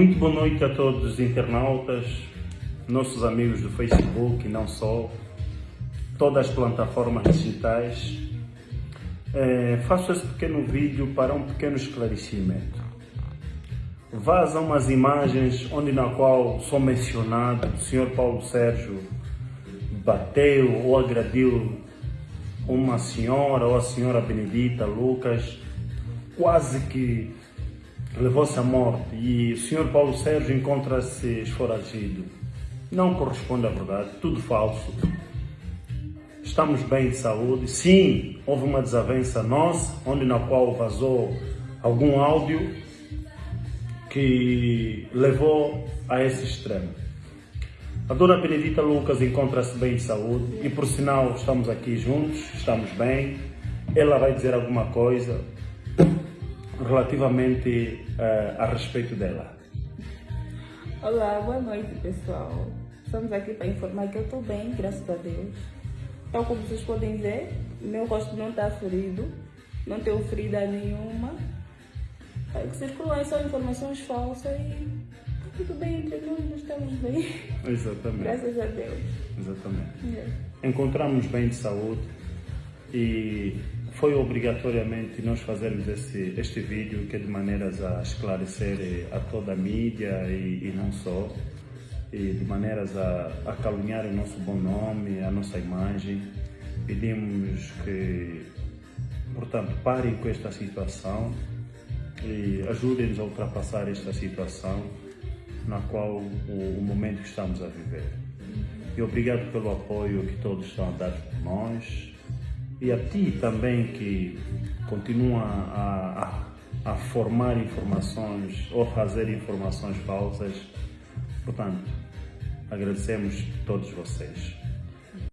Muito boa noite a todos os internautas, nossos amigos do Facebook e não só, todas as plataformas digitais. É, faço esse pequeno vídeo para um pequeno esclarecimento. Vazam umas imagens onde na qual sou mencionado o senhor Paulo Sérgio bateu ou agrediu uma senhora ou a senhora Benedita Lucas, quase que levou-se à morte e o senhor Paulo Sérgio encontra-se esforagido. Não corresponde à verdade, tudo falso. Estamos bem de saúde. Sim, houve uma desavença nossa, onde na qual vazou algum áudio que levou a esse extremo. A dona Benedita Lucas encontra-se bem de saúde e por sinal estamos aqui juntos, estamos bem. Ela vai dizer alguma coisa, relativamente uh, a respeito dela. Olá, boa noite pessoal. Estamos aqui para informar que eu estou bem, graças a Deus. Então, como vocês podem ver, meu rosto não está ferido, não tenho ferida nenhuma. É que circulam só informações falsas e tudo bem entre nós, nós estamos bem. Exatamente. Graças a Deus. Exatamente. É. Encontramos bem de saúde e foi obrigatoriamente nós fazermos esse, este vídeo que é de maneiras a esclarecer eh, a toda a mídia e, e não só, e de maneiras a, a o nosso bom nome, a nossa imagem. Pedimos que, portanto, parem com esta situação e ajudem-nos a ultrapassar esta situação na qual o, o momento que estamos a viver. E obrigado pelo apoio que todos estão a dar por nós, e a ti também que continua a, a, a formar informações ou fazer informações falsas. Portanto, agradecemos todos vocês.